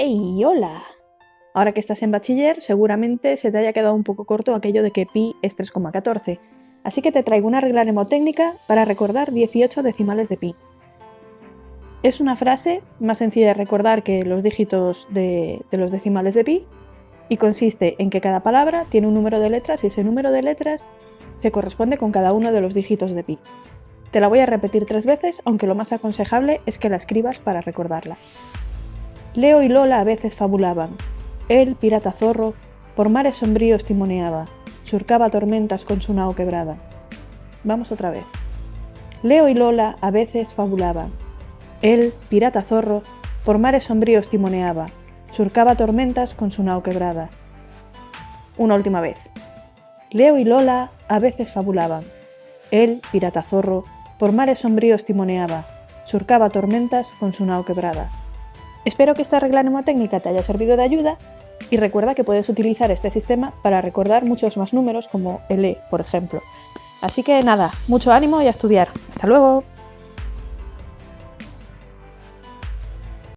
¡Hey, hola! Ahora que estás en bachiller, seguramente se te haya quedado un poco corto aquello de que pi es 3,14, así que te traigo una regla mnemotécnica para recordar 18 decimales de pi. Es una frase más sencilla de recordar que los dígitos de, de los decimales de pi y consiste en que cada palabra tiene un número de letras y ese número de letras se corresponde con cada uno de los dígitos de pi. Te la voy a repetir tres veces, aunque lo más aconsejable es que la escribas para recordarla. Leo y Lola a veces fabulaban. Él, pirata zorro, por mares sombríos timoneaba, surcaba tormentas con su nao quebrada. Vamos otra vez. Leo y Lola a veces fabulaban. Él, pirata zorro, por mares sombríos timoneaba, surcaba tormentas con su nao quebrada. Una última vez. Leo y Lola a veces fabulaban. Él, pirata zorro, por mares sombríos timoneaba, surcaba tormentas con su nao quebrada. Espero que esta regla mnemotécnica te haya servido de ayuda y recuerda que puedes utilizar este sistema para recordar muchos más números como E, por ejemplo. Así que nada, mucho ánimo y a estudiar. ¡Hasta luego!